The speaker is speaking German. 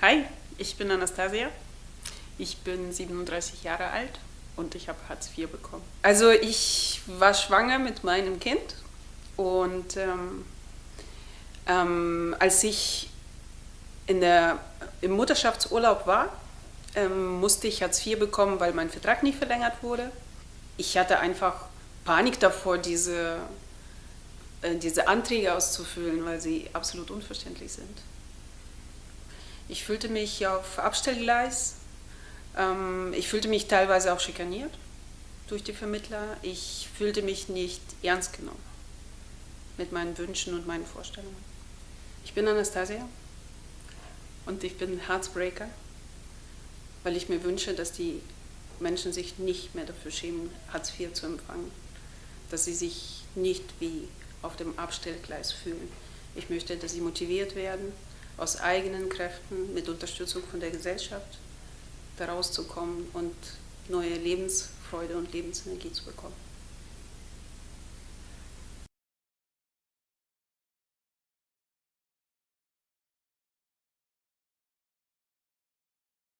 Hi, ich bin Anastasia. Ich bin 37 Jahre alt und ich habe Hartz IV bekommen. Also ich war schwanger mit meinem Kind und ähm, ähm, als ich in der, im Mutterschaftsurlaub war, ähm, musste ich Hartz IV bekommen, weil mein Vertrag nicht verlängert wurde. Ich hatte einfach Panik davor, diese, äh, diese Anträge auszufüllen, weil sie absolut unverständlich sind. Ich fühlte mich auf Abstellgleis. Ähm, ich fühlte mich teilweise auch schikaniert durch die Vermittler. Ich fühlte mich nicht ernst genommen mit meinen Wünschen und meinen Vorstellungen. Ich bin Anastasia und ich bin Heartbreaker, weil ich mir wünsche, dass die Menschen sich nicht mehr dafür schämen, Hartz IV zu empfangen, dass sie sich nicht wie auf dem Abstellgleis fühlen. Ich möchte, dass sie motiviert werden, aus eigenen Kräften mit Unterstützung von der Gesellschaft daraus zu kommen und neue Lebensfreude und Lebensenergie zu bekommen.